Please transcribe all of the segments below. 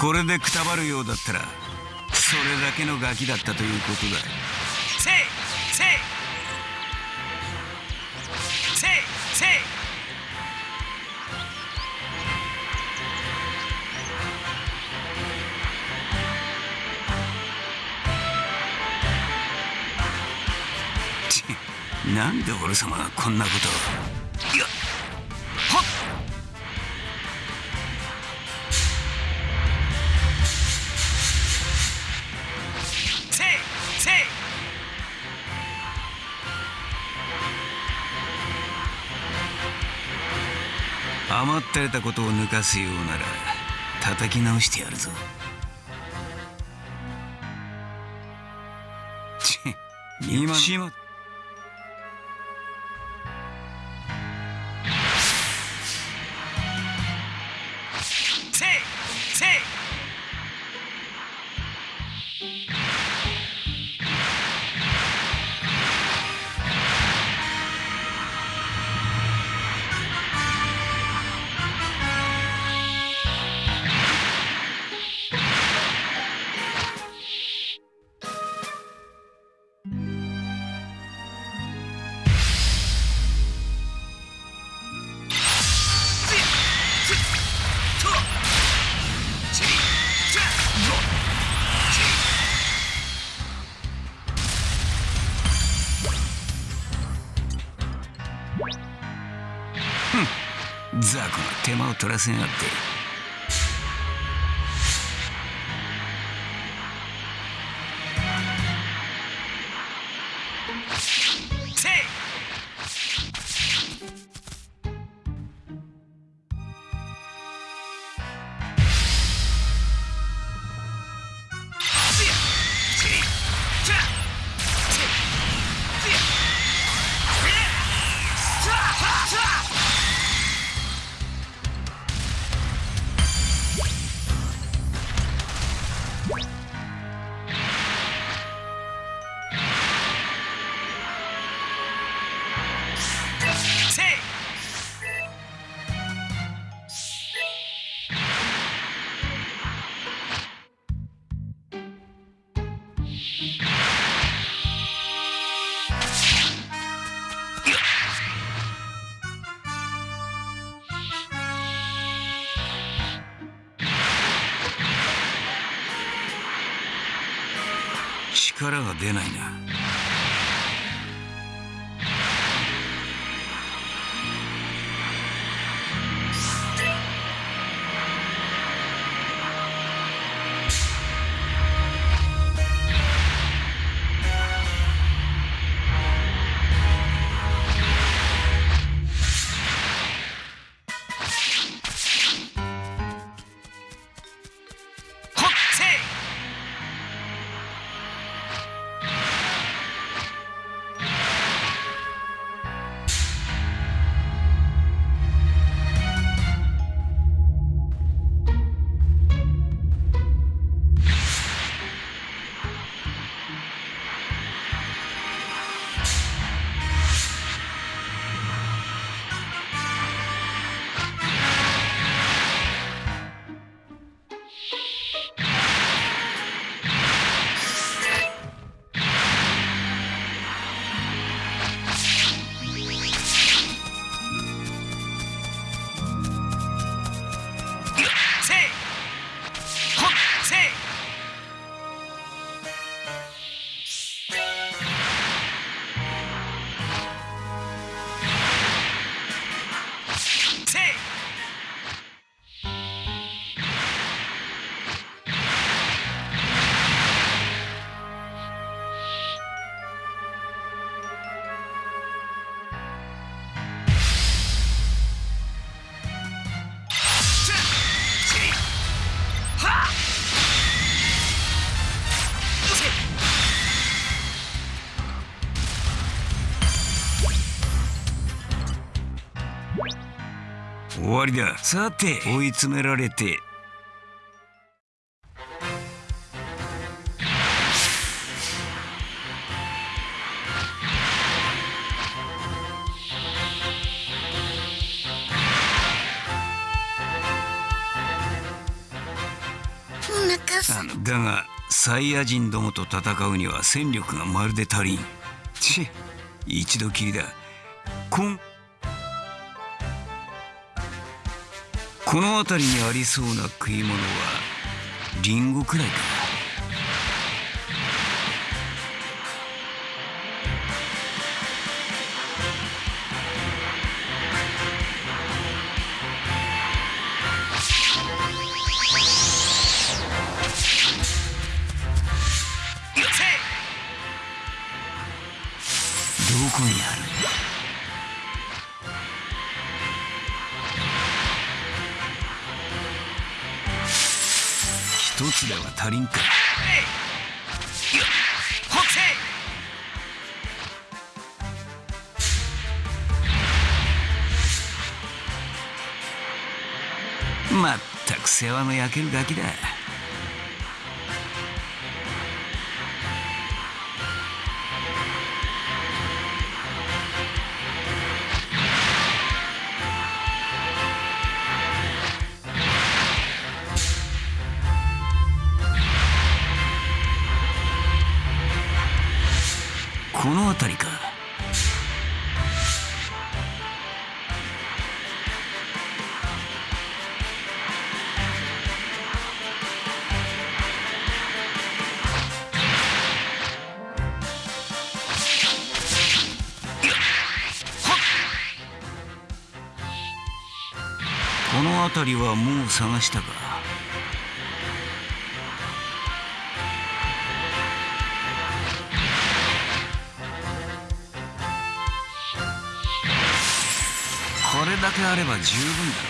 これでくたばるようだったらそれだけのガキだったということだなんで俺様がこんなことを。いやはっ。余ったれたことを抜かすようなら叩き直してやるぞ。ち今しませせやがって力が出ないな。わりだ。さて追い詰められて。だがサイヤ人どもと戦うには戦力がまるで足りん。ち一度きりだ。この辺りにありそうな食い物はリンゴくらいかも焼けるガキだ。辺りはもう探したか？これだけあれば十分だ。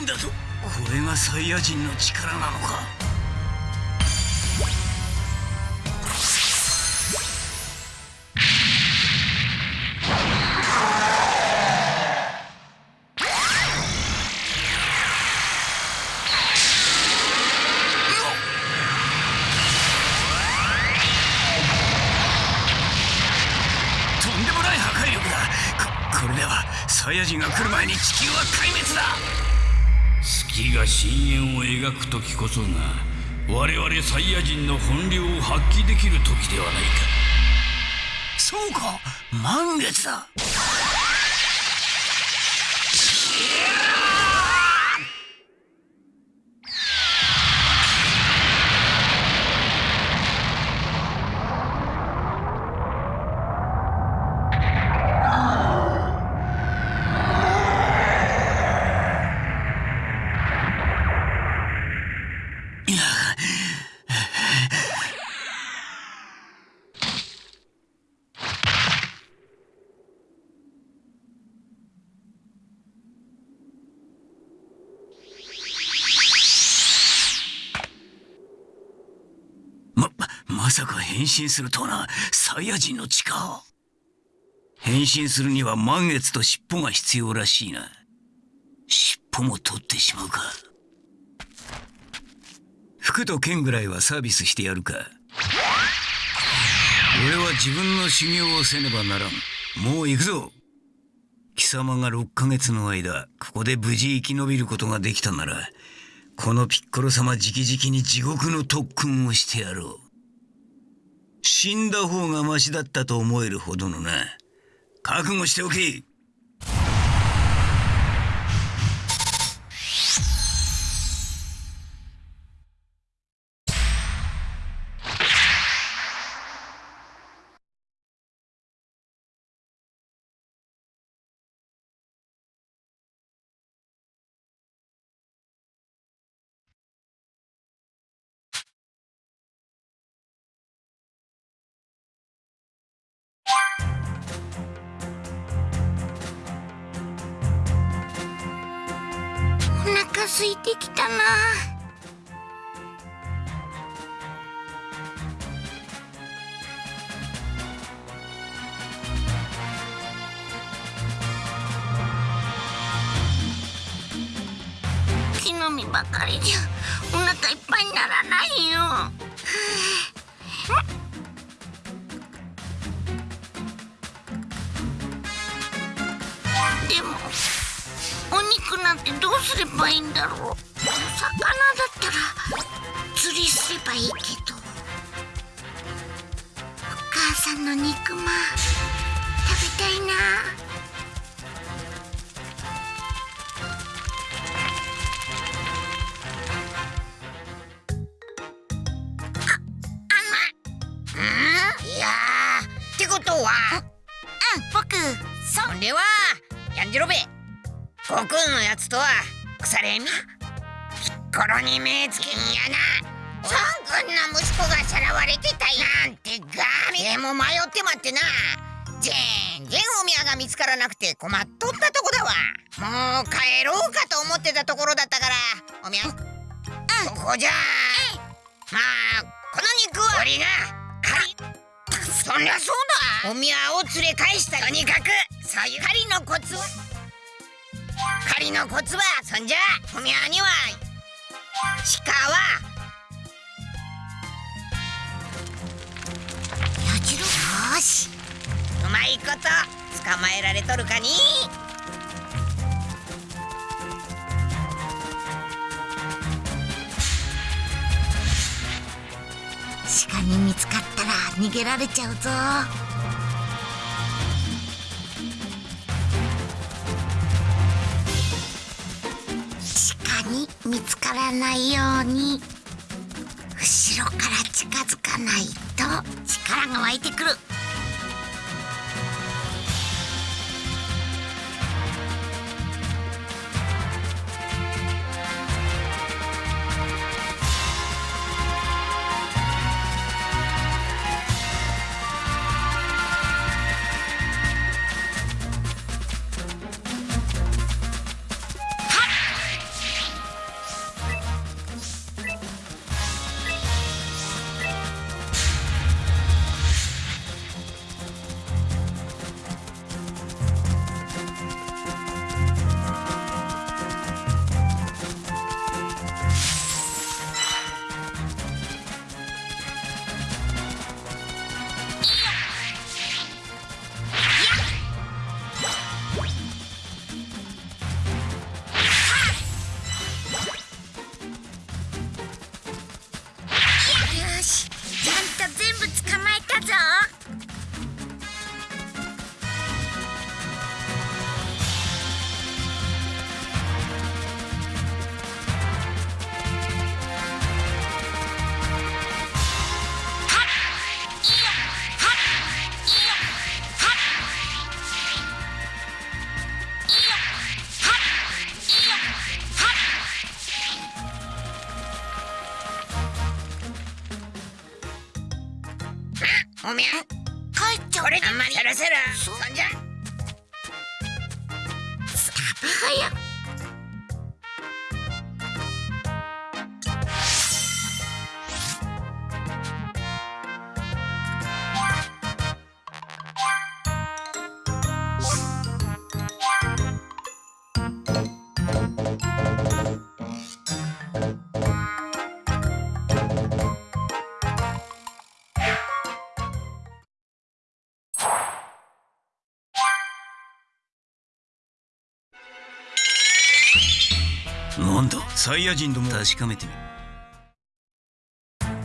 だとこれがサイヤ人の力なのか。きる時ではないか。そうか。満月だ。いや変身するとはな、サイヤ人の力。変身するには満月と尻尾が必要らしいな。尻尾も取ってしまうか。服と剣ぐらいはサービスしてやるか。俺は自分の修行をせねばならん。もう行くぞ。貴様が6ヶ月の間、ここで無事生き延びることができたなら、このピッコロ様直々に地獄の特訓をしてやろう。死んだ方がマシだったと思えるほどのな。覚悟しておけ。木の実ばかりじゃお腹いっぱいにならないよ。はあでもお肉なんてどうすればいいんだろう。魚だったら釣りすればいいけど。お母さんの肉まん食べたいな。ここじゃまあこの肉は俺が狩りそりゃそうだ。お宮を連れ返した。とにかくそういう狩りのコツは狩りのコツはそんじゃお宮には鹿はやじろよし。うまいこと捕まえられとるかに。鹿に見つかったら逃げられちゃうぞ。鹿に見つからないように。後ろから近づかないと力が湧いてくる。サイヤ人ども確かめてみる。孫のや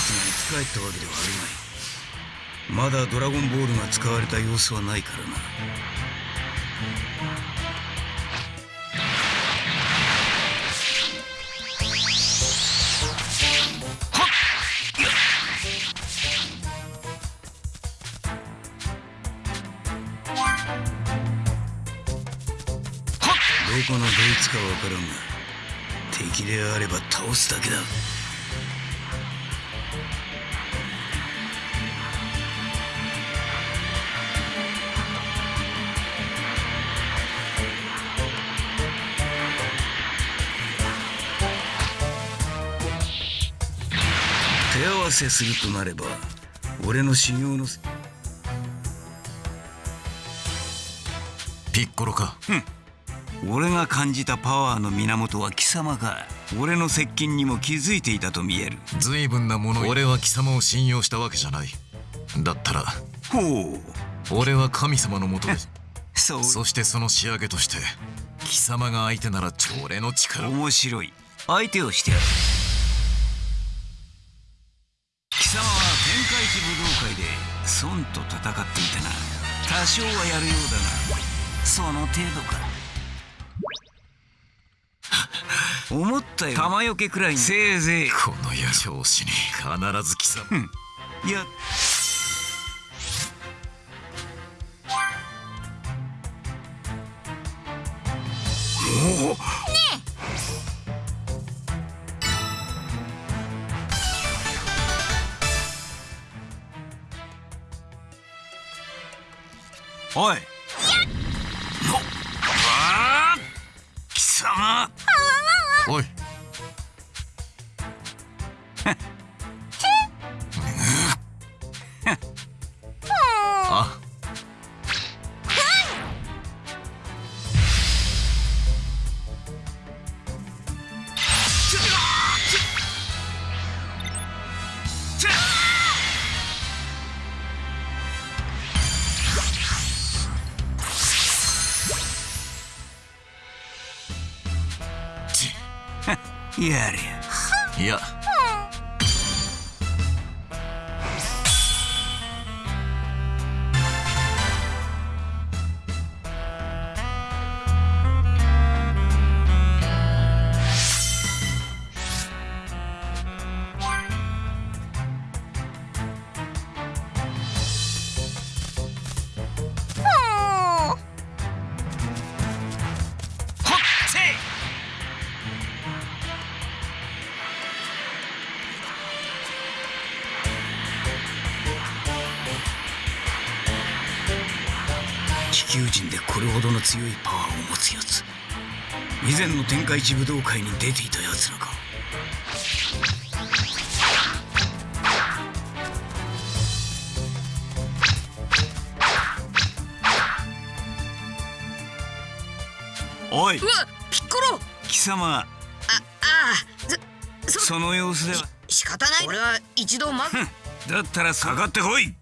つが生き返ったわけではあるまい。まだドラゴンボールが使われた様子はないからな。かわからんが敵であれば倒すだけだ。手合わせするとなれば俺の修行のピッコロか俺が感じたパワーの源は貴様か俺の接近にも気づいていたと見える。随分なもの俺は貴様を信用したわけじゃない。だったらほう。俺は神様のもとで そう。そしてその仕上げとして貴様が相手なら俺の力。を面白い。相手をしてやる。貴様は天下一武道会で孫と戦っていたな。多少はやるようだがその程度か思ったよ玉よけくらいに。せいぜい。この野調子に必ず貴様。いや。おい。のわあ貴様おい。ちや前の天下一武道会に出ていたやつらか。おいうわピッコロ。貴様。あああそそその様子では。仕方ない俺は一度まふんだったらかかってこい。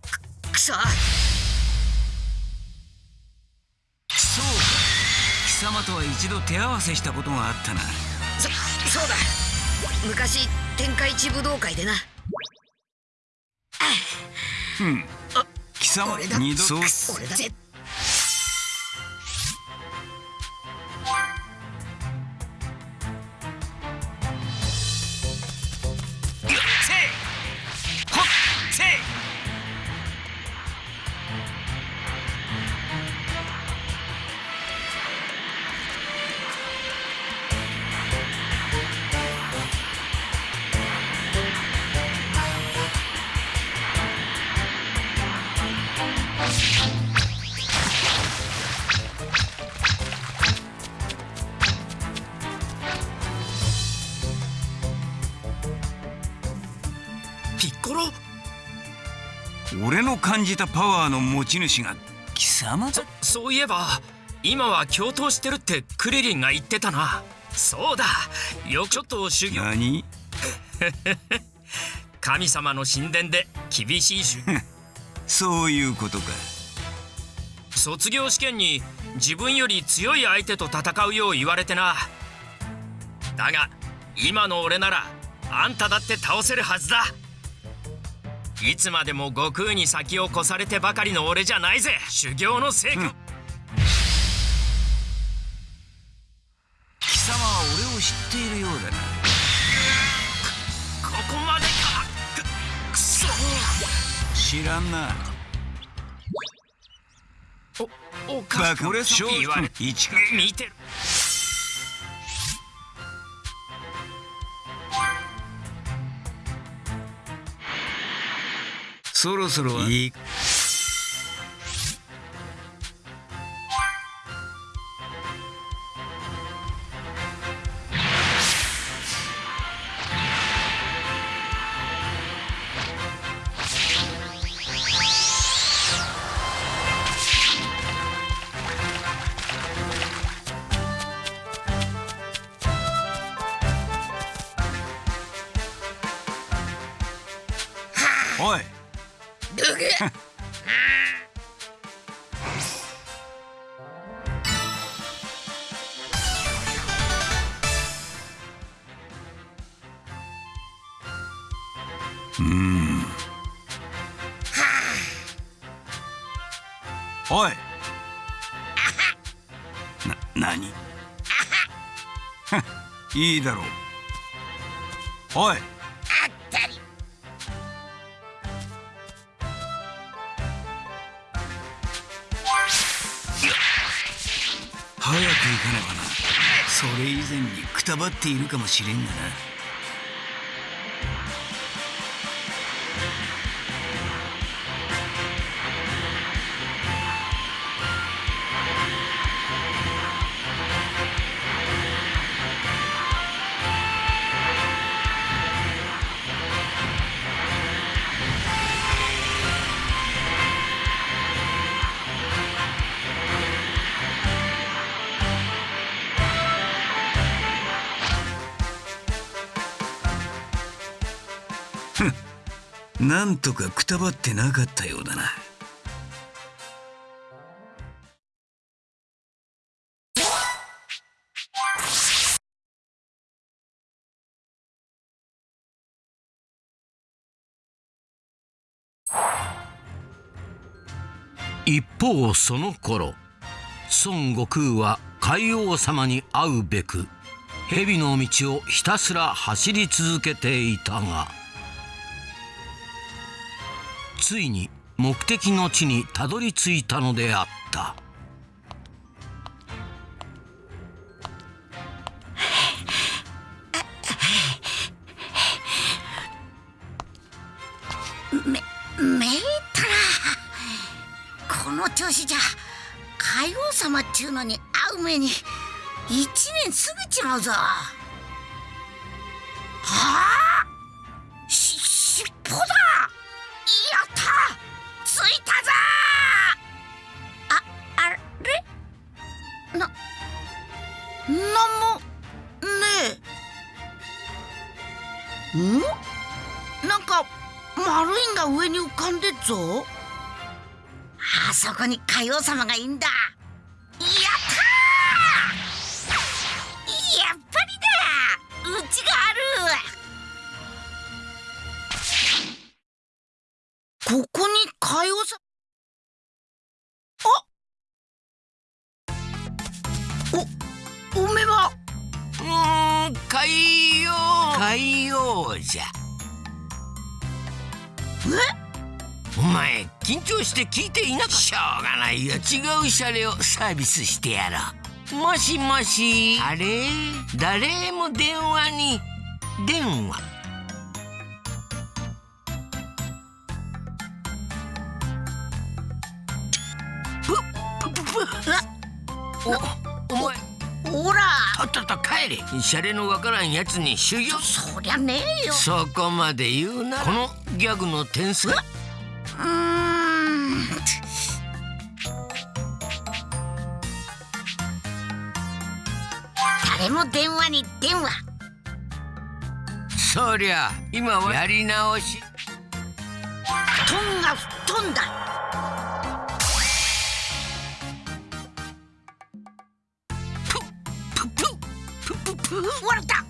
くそそ様とは一度手合わせしたことがあったな。そそうだ。昔天下一武道会でな。貴様俺だ。二度そう俺じたパワーの持ち主が貴様だそういえば今は共闘してるってクリリンが言ってたな。そうだ。よくちょっと修行。何？神様の神殿で厳しい修 そういうことか。卒業試験に自分より強い相手と戦うよう言われてな。だが今の俺ならあんただって倒せるはずだいつまでも悟空に先を越されてばかりの俺じゃないぜ。修行の成果、うん。貴様は俺を知っているようだな。ここまでか。くくそ。知らんな。おかしく言われ見てるそろそろいい。いいだろう。おい。あったり。早く行かねばな。それ以前にくたばっているかもしれんがななんとかくたばってなかったようだな。一方その頃孫悟空は海王様に会うべく蛇の道をひたすら走り続けていたがついに目的の地にたどり着いたのであった。めめいたなこの調子じゃ海王様っちゅうのに会う目に一年過ぎちまうぞ。はあ？し尻尾だ！丸いんが上に浮かんでっぞ。あそこに海王様がいんだ。して聞いていなかった。しょうがないよ。違うシャレをサービスしてやろう。もしもし。あれ？誰も電話に電話。おお前ほら。とっとと帰れ。シャレのわからんやつに修行。そりゃねえよ。そこまで言うなら。このギャグの天才。うーんれも電話に電話そりゃ今はやり直し。布団が吹っ飛んだ。プップップップププッれた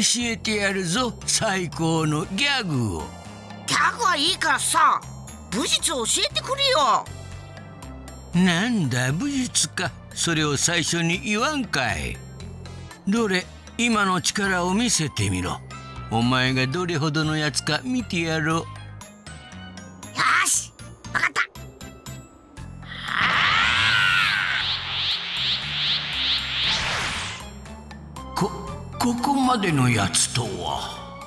えてやるぞ最高のギャグを。ギャグはいいからさ武術を教えてくれよ。なんだ武術か。それを最初に言わんかい。どれ今の力を見せてみろ。お前がどれほどのやつか見てやろうまでのやつとは。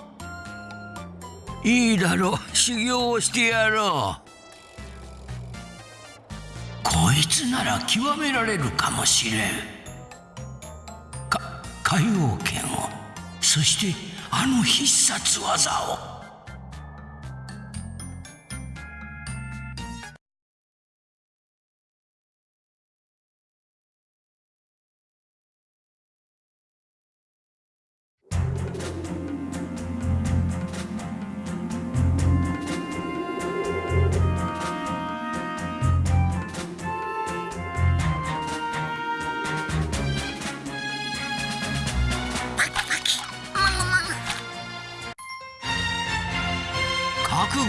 いいだろう。修行をしてやろう。こいつなら極められるかもしれん。か海王剣を。そしてあの必殺技を。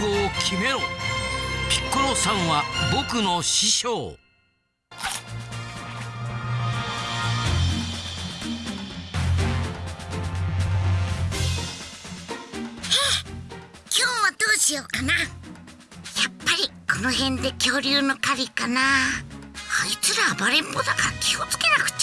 を決めろ。ピッコロさんは僕の師匠。今日はどうしようかな。やっぱりこの辺で恐竜の狩りかな。あいつら暴れん坊だから気をつけなくちゃ。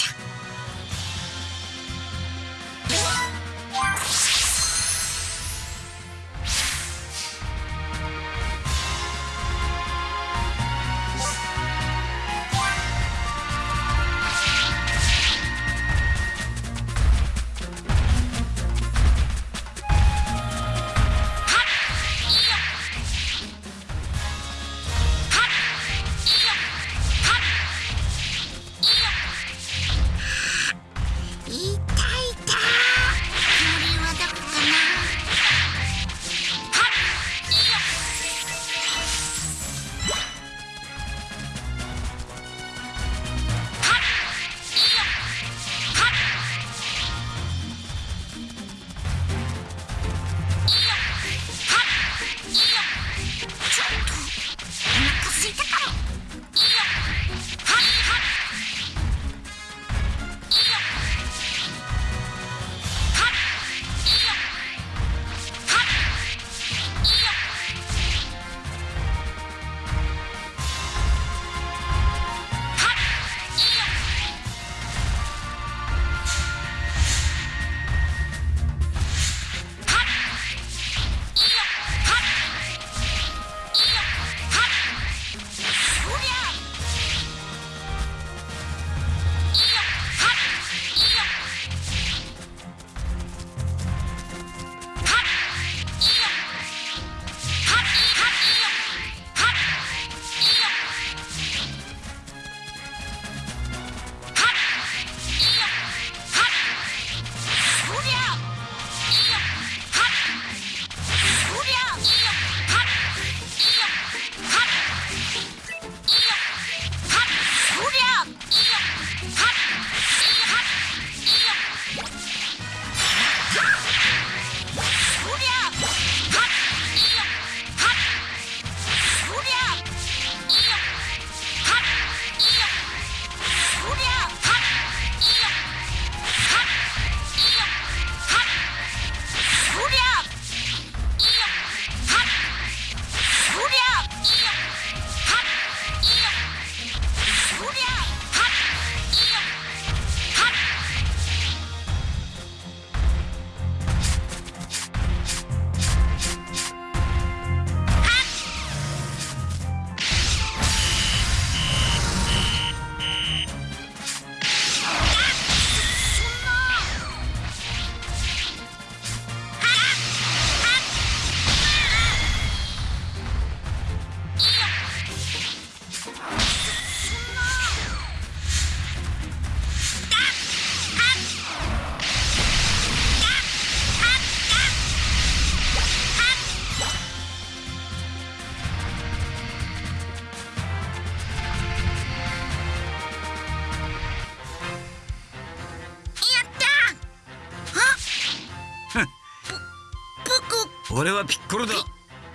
俺はピッコロだ。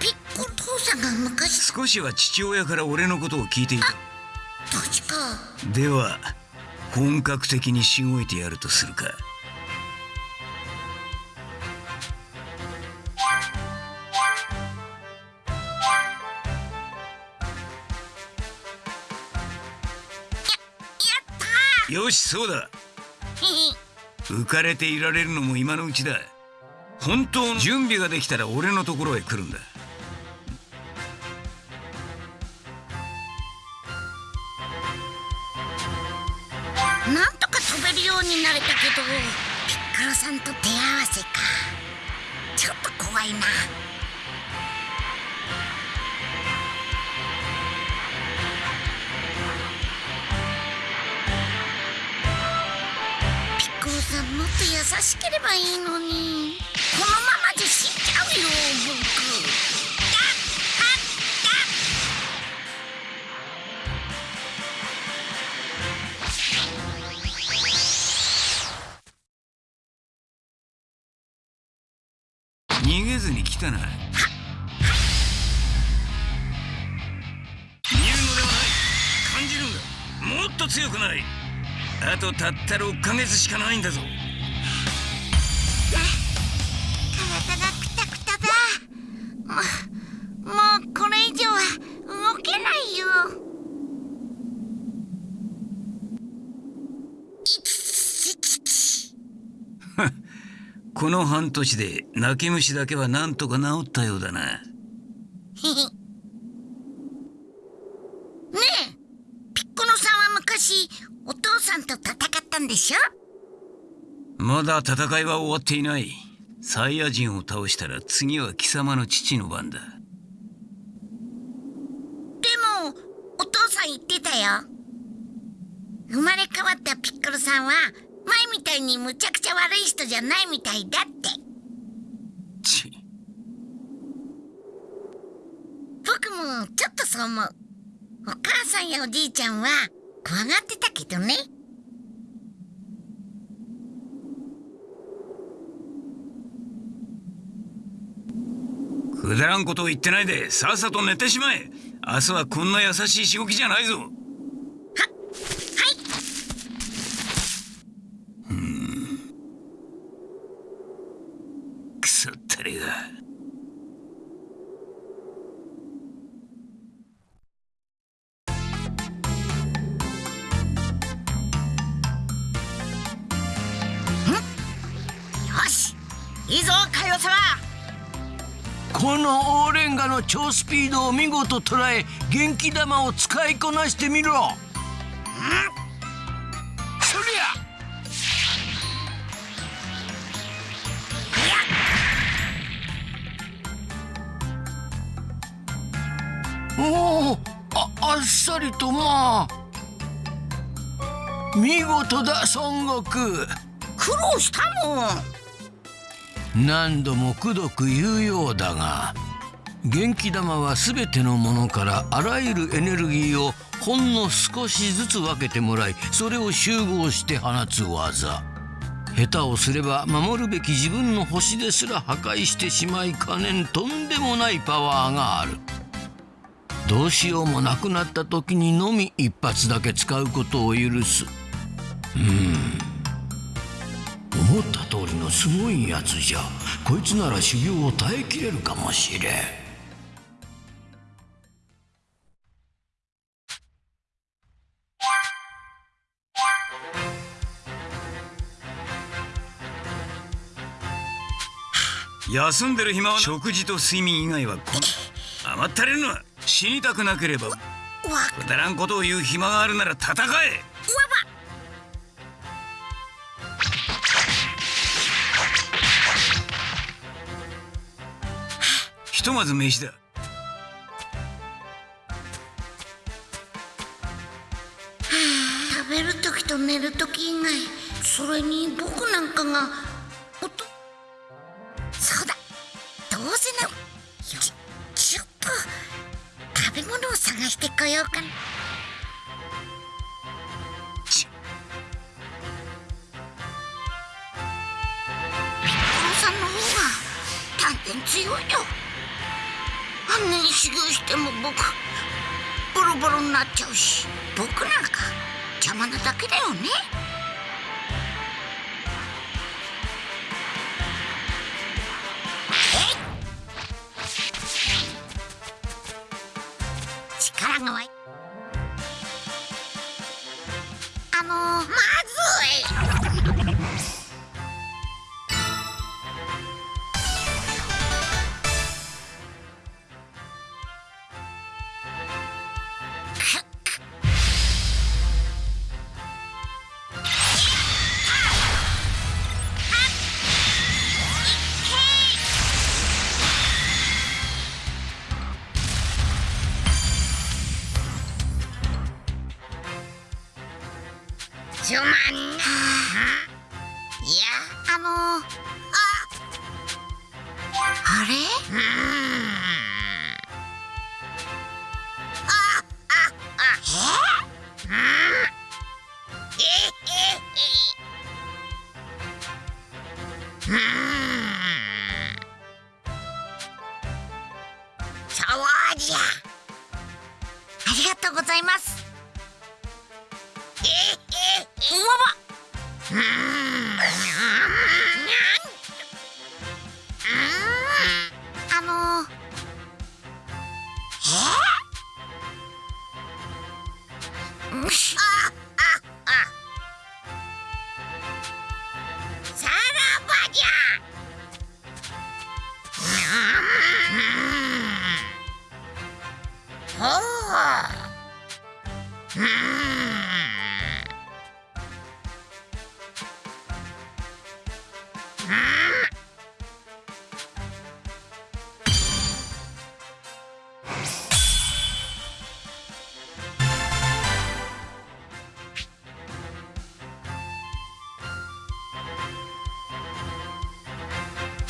ピッコお父さんが昔。少しは父親から俺のことを聞いていた。確か。では本格的にしごいてやるとするか。よしそうだ。浮かれていられるのも今のうちだ本当の？準備ができたら俺のところへ来るんだ。なんとか飛べるようになれたけどピッコロさんと手合わせか。ちょっと怖いな。ピッコロさんもっと優しければいいのにこのままじゃ死んじゃうよ僕逃げずに来たな。逃げるのではない。感じるんだ。もっと強くない。あとたった6ヶ月しかないんだぞ。の半年で泣き虫だけはなんとか治ったようだな。ねえピッコロさんは昔お父さんと戦ったんでしょ？まだ戦いは終わっていない。サイヤ人を倒したら次は貴様の父の番だ。でもお父さん言ってたよ。生まれ変わったピッコロさんは前みたいにむちゃくちゃ悪い人じゃないみたいだって。ち。僕もちょっとそう思う。お母さんやおじいちゃんは怖がってたけどね。くだらんことを言ってないでさっさと寝てしまえ。明日はこんな優しいしごきじゃないぞの超スピードを見事捉え元気玉を使いこなしてみろ。そりゃ。おおああっさりとまあ。見事だ孫悟空。苦労したもん。何度もくどく言うようだが元気玉は全てのものからあらゆるエネルギーをほんの少しずつ分けてもらいそれを集合して放つ技。下手をすれば守るべき自分の星ですら破壊してしまいかねんとんでもないパワーがある。どうしようもなくなった時にのみ一発だけ使うことを許す。うん。思った通りのすごいやつじゃ。こいつなら修行を耐えきれるかもしれん。休んでる暇は食事と睡眠以外はこん甘ったれるのは死にたくなければくだらんことを言う暇があるなら戦えばひとまず飯だ食べる時と寝る時以外それに僕なんかがしてこようか強いよ。あんなに修行しても僕ボロボロになっちゃうし僕なんか邪魔なだけだよね。あのー、まあ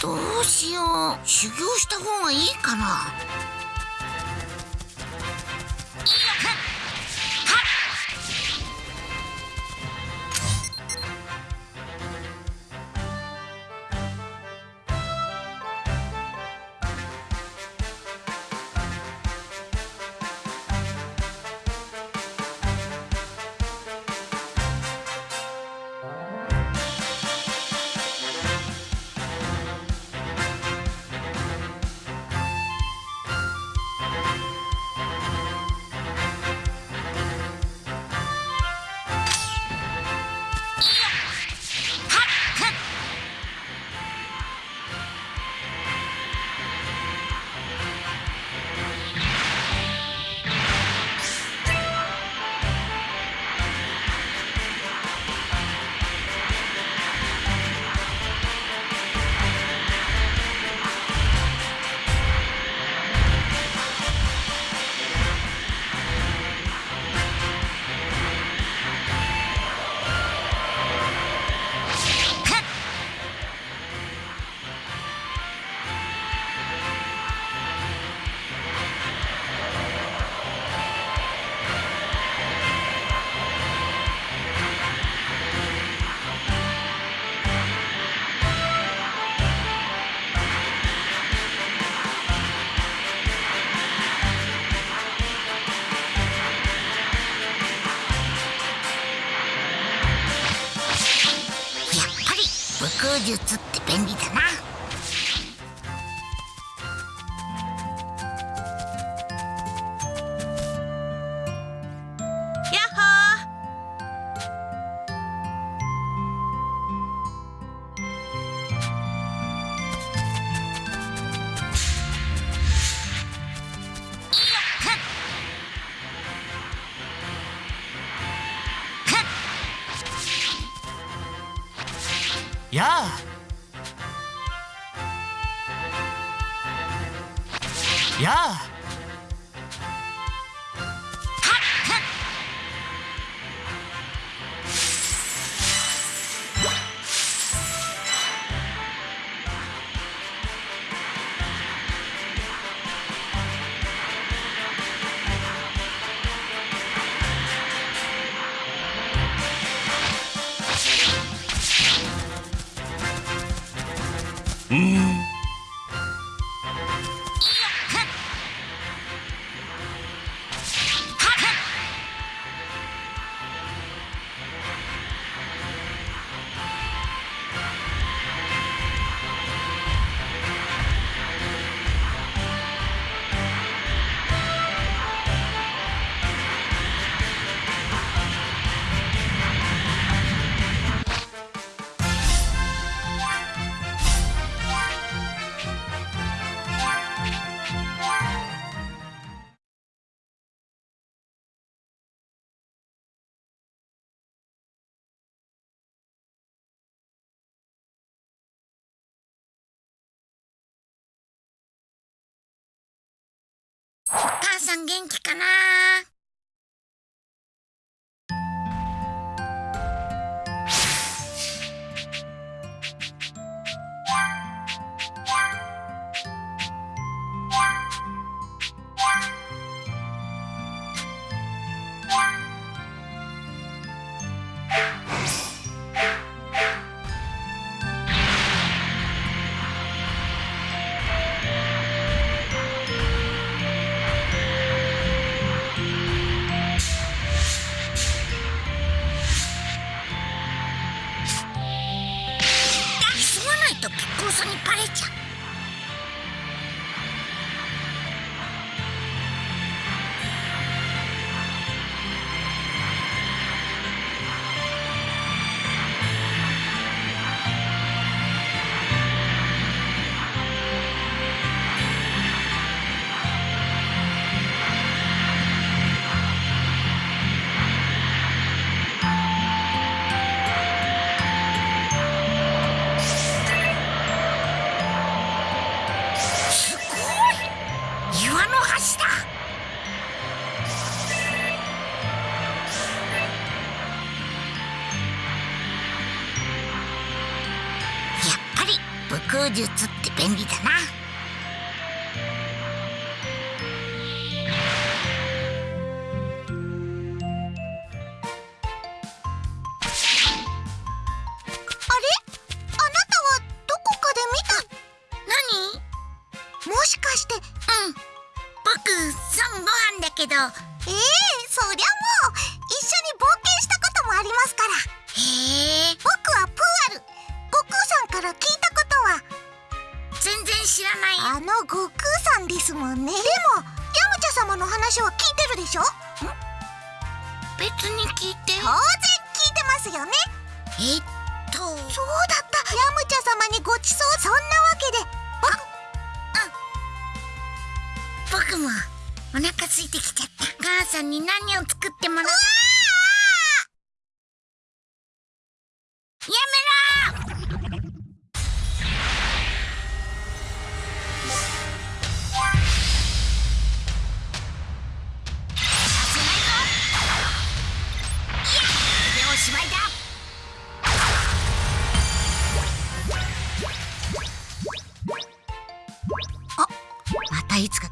どうしよう。修行した方がいいかな。術って便利だな。さん元気かな？いつか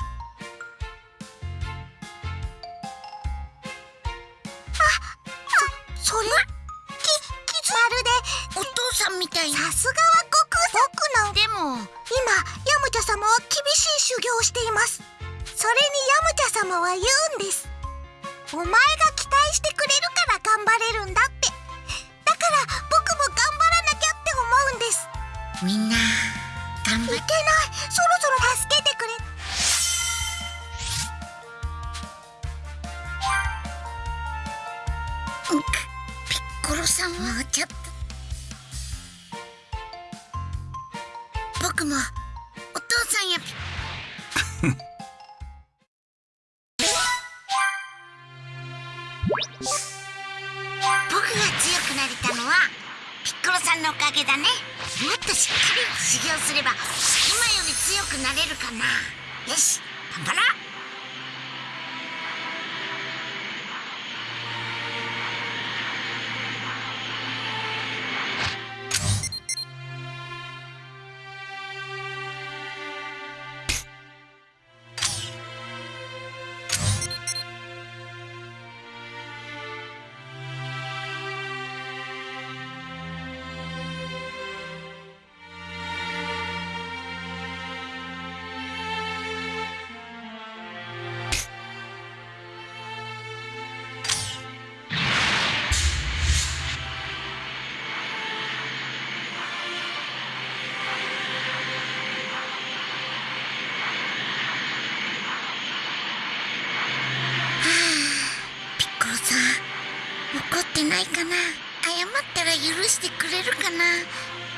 な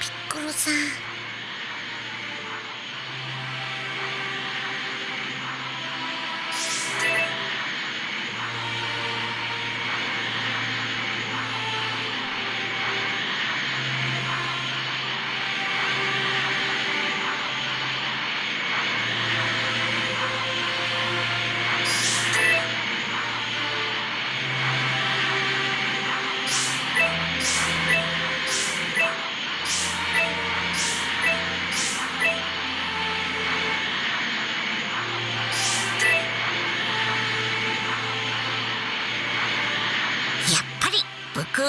ピッコロさん。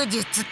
術